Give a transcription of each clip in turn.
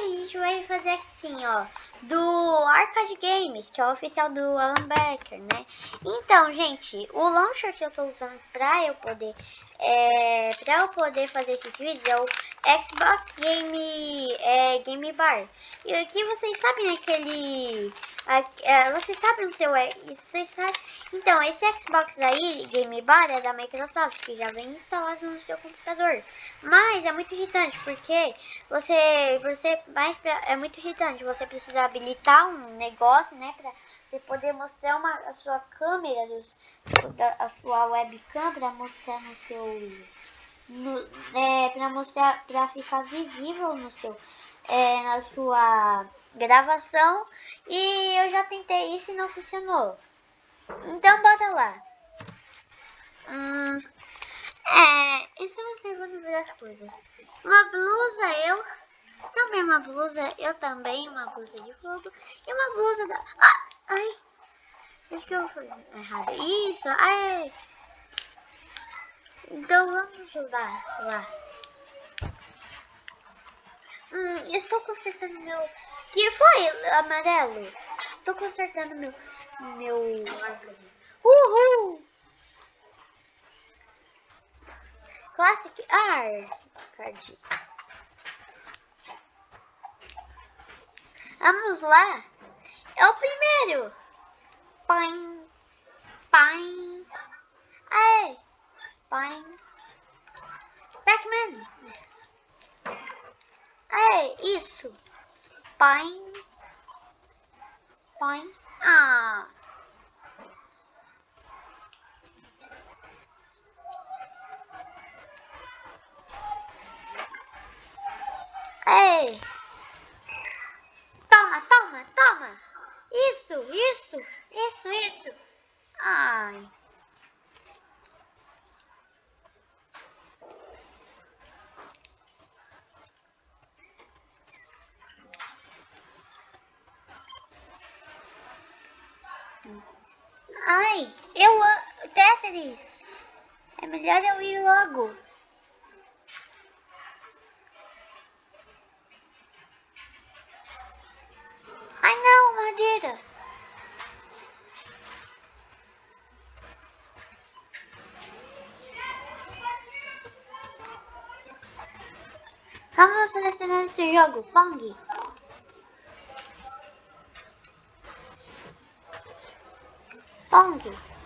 A gente vai fazer assim, ó, do Arcade Games, que é o oficial do Alan Becker, né? Então, gente, o launcher que eu tô usando pra eu poder, é, pra eu poder fazer esses vídeos é o Xbox Game, é, Game Bar. E aqui vocês sabem aquele, aqui, é, vocês sabem o seu, é, vocês sabem, então, esse Xbox aí, Game Bar, é da Microsoft, que já vem instalado no seu computador. Mas é muito irritante, porque você, você mais pra, é muito irritante, você precisa habilitar um negócio, né, pra você poder mostrar uma, a sua câmera, dos, a sua webcam, pra mostrar no seu, no, é, pra mostrar, pra ficar visível no seu, é, na sua gravação. E eu já tentei isso e não funcionou. Então bota lá. Hum, é, estamos levando várias coisas. Uma blusa eu. Também uma blusa, eu também, uma blusa de fogo. E uma blusa da. Ah, ai! Acho que eu fui errado. Isso, ai! Então vamos lá. lá. Hum, estou consertando meu. Que foi, amarelo? Estou consertando meu meu... Uhul! Classic Arcade. Vamos lá. É o primeiro. Pai. Pai. Aê. Pai. Pac-Man. Aê, isso. Pai. Pai. Ah. Ei. Toma, toma, toma. Isso, isso, isso, isso. Ai, eu amo. Tetris. É melhor eu ir logo. Ai não, madeira. Vamos selecionar esse jogo, Pong. Pong.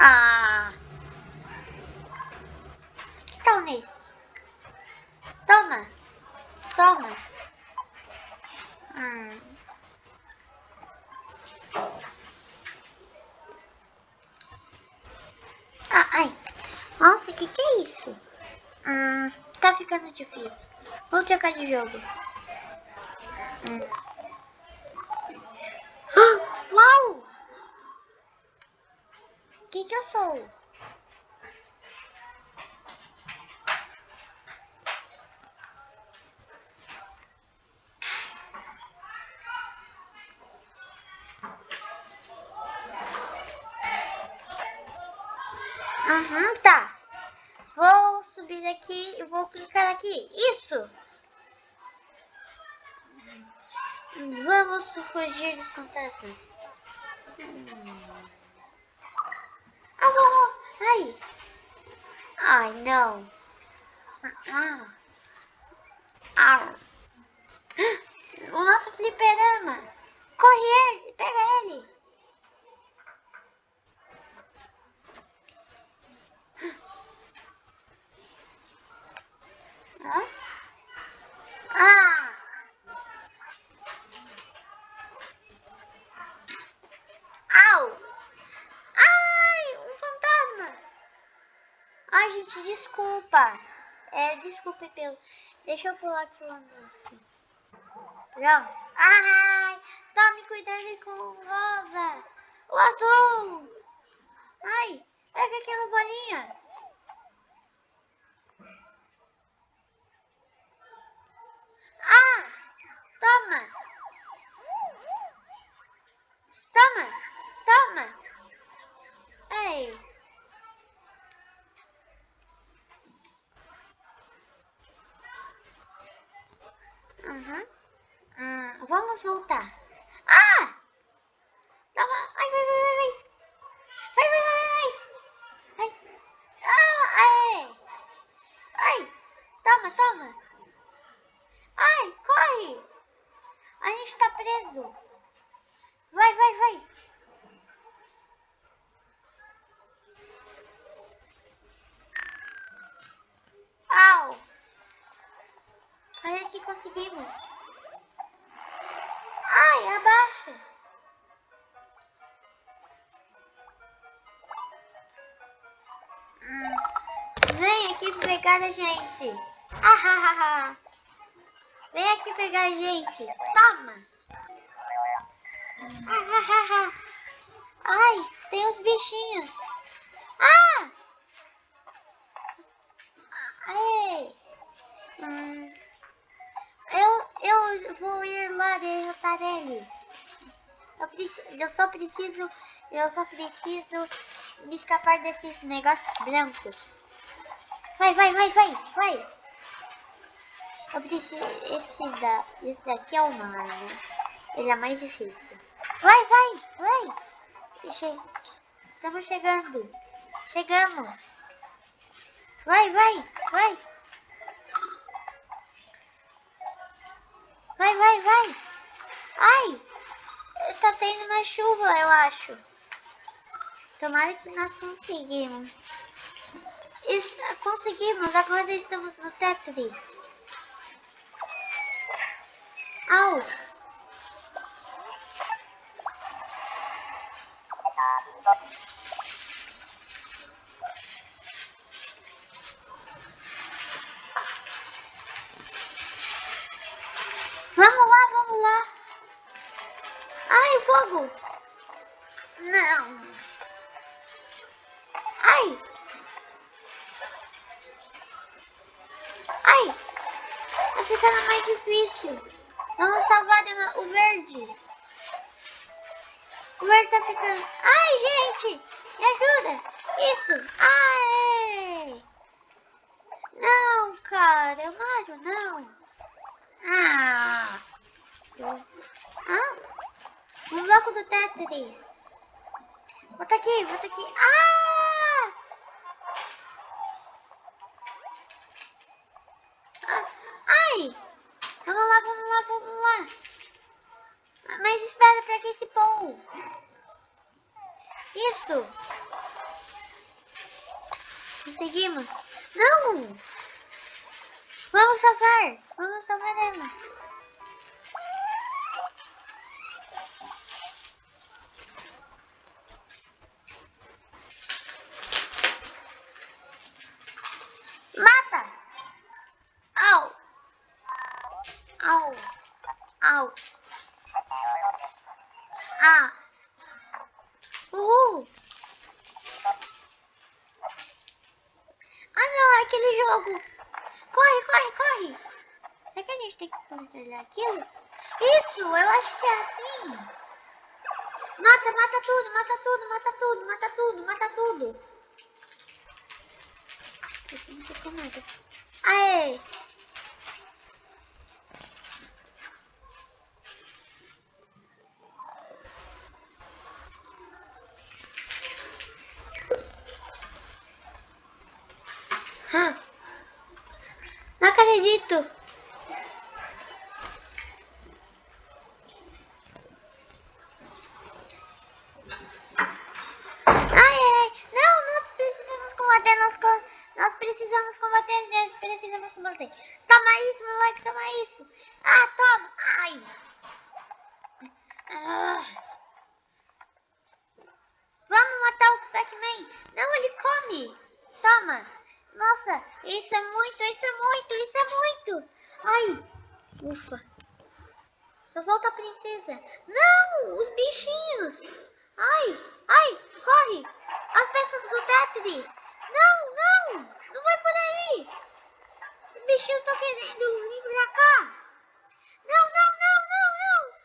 Ah. Que tal nesse? Toma. Toma. Hum. Ah, ai. Nossa, que que é isso? Hum, tá ficando difícil. Vou trocar de jogo. Hum. Uau! Que que eu sou? Uhum, tá. Vou subir aqui e vou clicar aqui. Isso! Vamos fugir dos fantasmas. Hum. Sai! Ai, não. Ah. Ah. O nosso fliperama. Corre ele, pega ele. Hã? Ah! Au! Ai, um fantasma! Ai, gente, desculpa. É, desculpe pelo... Deixa eu pular aqui o anúncio. Pronto. Ai, tome cuidado com o rosa. O azul. Ai, pega aquela bolinha. Ah. Toma, preso. Vai, vai, vai. Au. Parece é que conseguimos. Ai, abaixa. Vem aqui pegar a gente. Ah, ah, ah. Vem aqui pegar a gente. Toma. Ah. Ai, tem os bichinhos. Ah! Ai. Hum. Eu, eu vou ir lá derrotar ele. Eu, preciso, eu só preciso, eu só preciso escapar desses negócios brancos. Vai, vai, vai, vai, vai. Eu preciso, esse, da, esse daqui é o mar, né? Ele é mais difícil. Vai, vai, vai. Estamos chegando. Chegamos. Vai, vai, vai. Vai, vai, vai. Ai, tá tendo uma chuva, eu acho. Tomara que nós conseguimos. Está, conseguimos, agora estamos no Tetris. Au! Não. Ai. Ai. Tá ficando mais difícil. Vamos salvar o verde. O verde tá ficando... Ai, gente. Me ajuda. Isso. Ai. Não, cara. Ajudo, não. Ah. Ah. Um bloco do Tetris. Volta aqui, volta aqui. Ah! ah! Ai! Vamos lá, vamos lá, vamos lá. Mas espera pra que esse pão. Isso. Conseguimos. Não! Vamos salvar. Vamos salvar ela. Mata! Au! Au! Au! Ah! Uhul! Ah não, é aquele jogo! Corre, corre, corre. Será que a gente tem que controlar aquilo? Isso, eu acho que é assim. Mata, mata tudo, mata tudo, mata tudo, mata tudo, mata tudo. Aê! Huh acredito. Ai, ai, não, nós precisamos combater, nós, nós precisamos combater, nós precisamos combater. Toma isso, moleque, toma isso. Ah, toma, ai. Ah. Vamos matar o Pac-Man. Não, ele come. Toma. Nossa, isso é muito, isso é muito, isso é muito. Ai, ufa. Só volta a princesa. Não, os bichinhos. Ai, ai, corre. As peças do Tetris. Não, não, não vai por aí. Os bichinhos estão querendo vir pra cá. Não, não, não, não, não.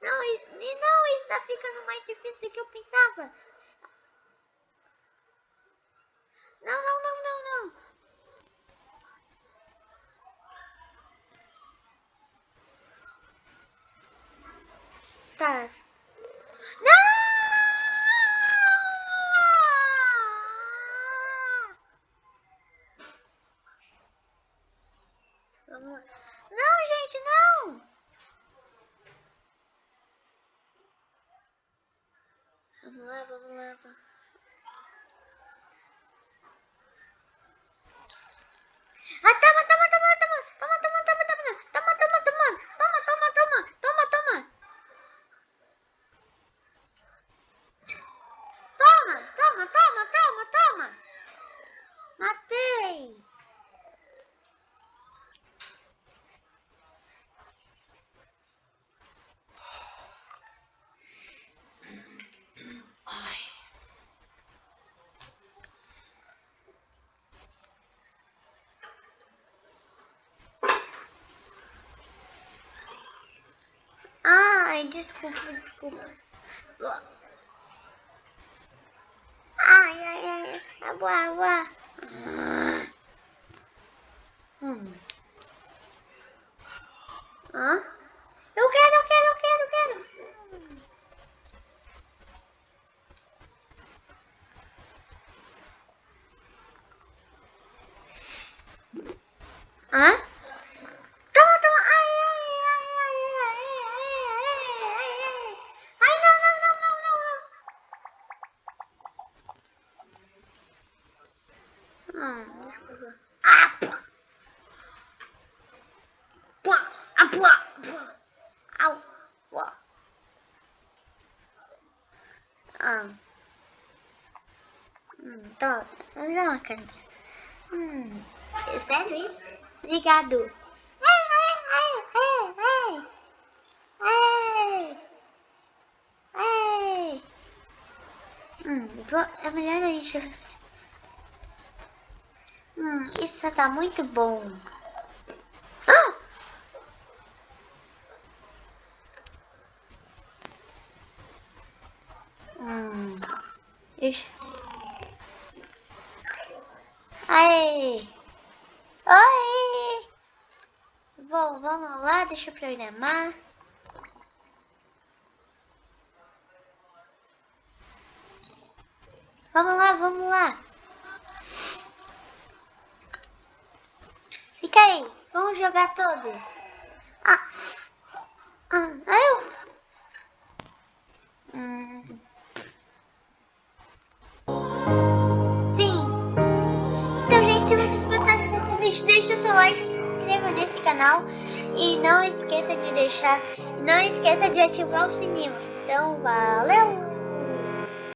Não, e não, está ficando mais difícil do que eu pensava. Não, não, não, não. Tá. Vamos lá. Não, gente, não! Vamos lá, vamos lá. Vamos. Ah, Ai, desculpa, desculpa. Ai, ai, ai. Água, água. Hum. Hã? Eu quero, eu quero, eu quero, eu quero. Hã? Dó, cara. Hum. É sério isso? Obrigado. Ei, ei, ei, ei. Hum, vou, é melhor a gente... Hum, isso tá muito bom. Ah! Hum, isso... Oi! Bom, vamos lá, deixa eu programar. Vamos lá, vamos lá. Fica aí, vamos jogar todos. Ah, ah eu... Hum. Seu like, se inscreva nesse canal e não esqueça de deixar, não esqueça de ativar o sininho. Então, valeu!